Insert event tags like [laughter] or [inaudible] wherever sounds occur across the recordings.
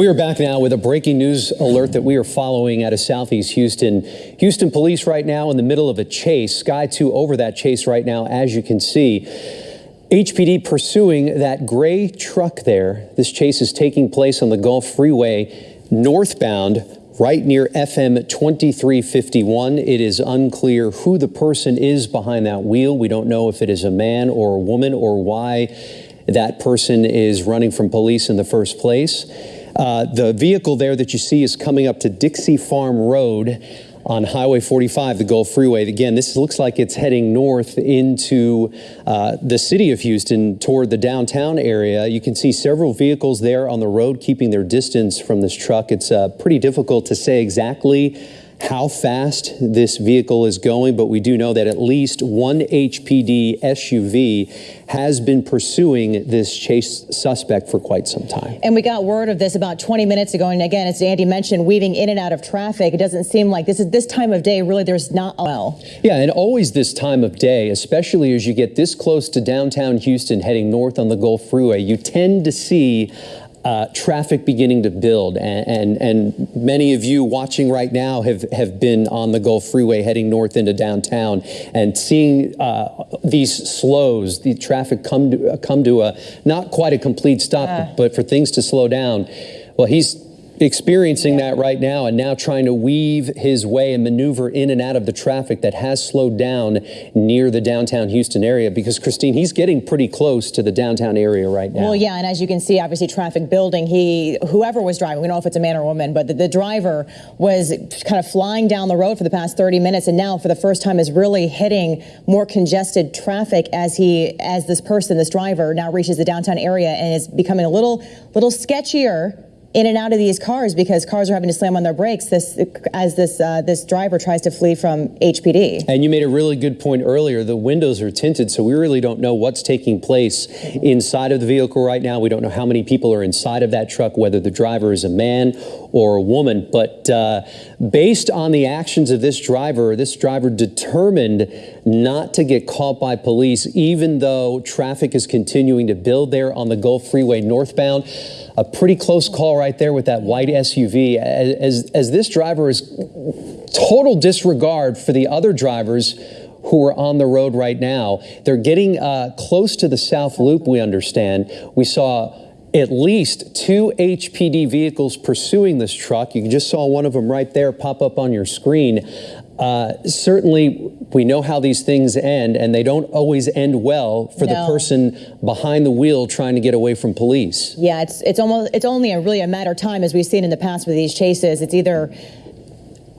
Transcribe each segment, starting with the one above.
We are back now with a breaking news alert that we are following out of Southeast Houston. Houston police right now in the middle of a chase. Sky 2 over that chase right now, as you can see. HPD pursuing that gray truck there. This chase is taking place on the Gulf Freeway northbound right near FM 2351. It is unclear who the person is behind that wheel. We don't know if it is a man or a woman or why that person is running from police in the first place. Uh, the vehicle there that you see is coming up to Dixie Farm Road on Highway 45, the Gulf Freeway. Again, this looks like it's heading north into uh, the city of Houston toward the downtown area. You can see several vehicles there on the road keeping their distance from this truck. It's uh, pretty difficult to say exactly how fast this vehicle is going, but we do know that at least one HPD SUV has been pursuing this chase suspect for quite some time. And we got word of this about 20 minutes ago. And again, as Andy mentioned, weaving in and out of traffic. It doesn't seem like this is this time of day. Really, there's not well. Yeah, and always this time of day, especially as you get this close to downtown Houston, heading north on the Gulf Freeway, you tend to see uh, traffic beginning to build, and, and, and many of you watching right now have have been on the Gulf Freeway heading north into downtown, and seeing uh, these slows, the traffic come to come to a not quite a complete stop, uh. but for things to slow down. Well, he's experiencing that right now and now trying to weave his way and maneuver in and out of the traffic that has slowed down near the downtown Houston area because Christine he's getting pretty close to the downtown area right now. Well yeah and as you can see obviously traffic building he whoever was driving we don't know if it's a man or a woman but the, the driver was kind of flying down the road for the past 30 minutes and now for the first time is really hitting more congested traffic as he as this person this driver now reaches the downtown area and is becoming a little little sketchier in and out of these cars because cars are having to slam on their brakes this as this uh, this driver tries to flee from HPD. And you made a really good point earlier. The windows are tinted, so we really don't know what's taking place inside of the vehicle right now. We don't know how many people are inside of that truck, whether the driver is a man or a woman. But uh, based on the actions of this driver, this driver determined not to get caught by police, even though traffic is continuing to build there on the Gulf Freeway northbound a pretty close call right there with that white SUV. As, as this driver is total disregard for the other drivers who are on the road right now. They're getting uh, close to the South Loop, we understand. We saw at least two HPD vehicles pursuing this truck. You just saw one of them right there pop up on your screen. Uh, certainly, we know how these things end, and they don't always end well for no. the person behind the wheel trying to get away from police. Yeah, it's it's almost it's only a really a matter of time, as we've seen in the past with these chases. It's either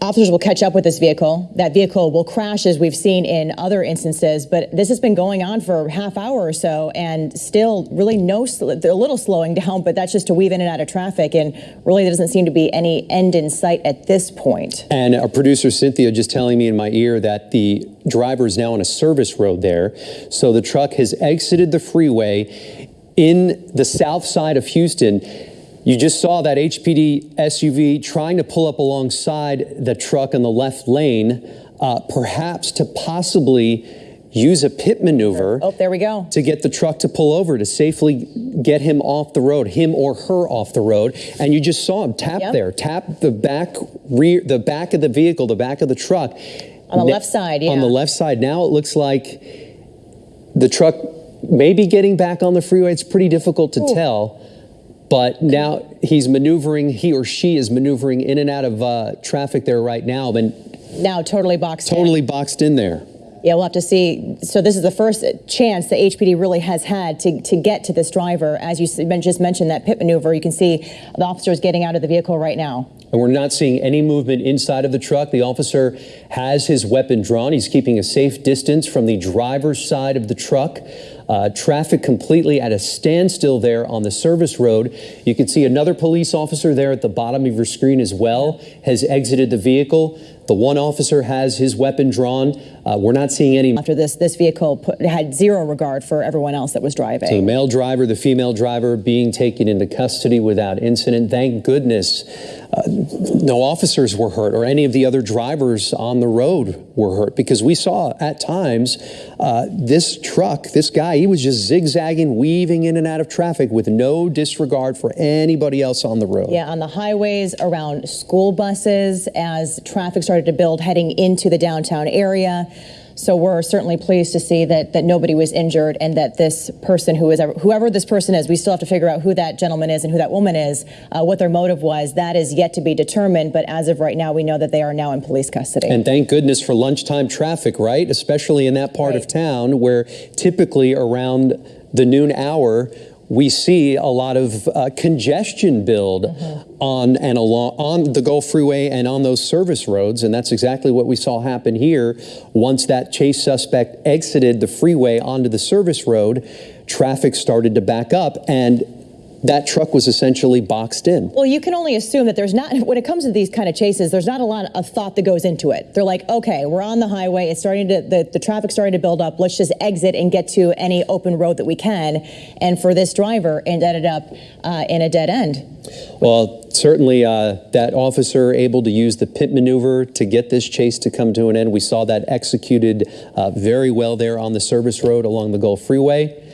officers will catch up with this vehicle. That vehicle will crash, as we've seen in other instances. But this has been going on for a half hour or so, and still really no, a little slowing down, but that's just to weave in and out of traffic. And really, there doesn't seem to be any end in sight at this point. And our producer, Cynthia, just telling me in my ear that the driver is now on a service road there. So the truck has exited the freeway in the south side of Houston you just saw that HPD SUV trying to pull up alongside the truck in the left lane, uh, perhaps to possibly use a pit maneuver. Oh, there we go. To get the truck to pull over to safely get him off the road, him or her off the road. And you just saw him tap yep. there, tap the back rear, the back of the vehicle, the back of the truck. On the left side, yeah. On the left side. Now it looks like the truck may be getting back on the freeway. It's pretty difficult to Ooh. tell. But now he's maneuvering, he or she is maneuvering in and out of uh, traffic there right now. And now totally boxed totally in. boxed in there. Yeah, we'll have to see. So this is the first chance the HPD really has had to, to get to this driver. As you just mentioned, that pit maneuver, you can see the officer is getting out of the vehicle right now. And we're not seeing any movement inside of the truck. The officer has his weapon drawn. He's keeping a safe distance from the driver's side of the truck. Uh, traffic completely at a standstill there on the service road. You can see another police officer there at the bottom of your screen as well has exited the vehicle. The one officer has his weapon drawn. Uh, we're not seeing any. After this, this vehicle put, had zero regard for everyone else that was driving. The male driver, the female driver being taken into custody without incident. Thank goodness uh, no officers were hurt or any of the other drivers on the road were hurt because we saw at times uh, this truck, this guy, he was just zigzagging, weaving in and out of traffic with no disregard for anybody else on the road. Yeah, on the highways, around school buses, as traffic started to build heading into the downtown area. So we're certainly pleased to see that that nobody was injured and that this person who is whoever this person is, we still have to figure out who that gentleman is and who that woman is, uh, what their motive was. That is yet to be determined. But as of right now, we know that they are now in police custody. And thank goodness for lunchtime traffic, right? Especially in that part Right. of town where typically around the noon hour we see a lot of uh, congestion build on and along on the Gulf Freeway and on those service roads, and that's exactly what we saw happen here. Once that chase suspect exited the freeway onto the service road, traffic started to back up, and that truck was essentially boxed in. Well, you can only assume that there's not, [laughs] when it comes to these kind of chases, there's not a lot of thought that goes into it. They're like, okay, we're on the highway. It's starting to, the, the traffic's starting to build up. Let's just exit and get to any open road that we can. And for this driver, it ended up uh, in a dead end. Well, certainly uh, that officer able to use the pit maneuver to get this chase to come to an end. We saw that executed uh, very well there on the service road along the Gulf Freeway.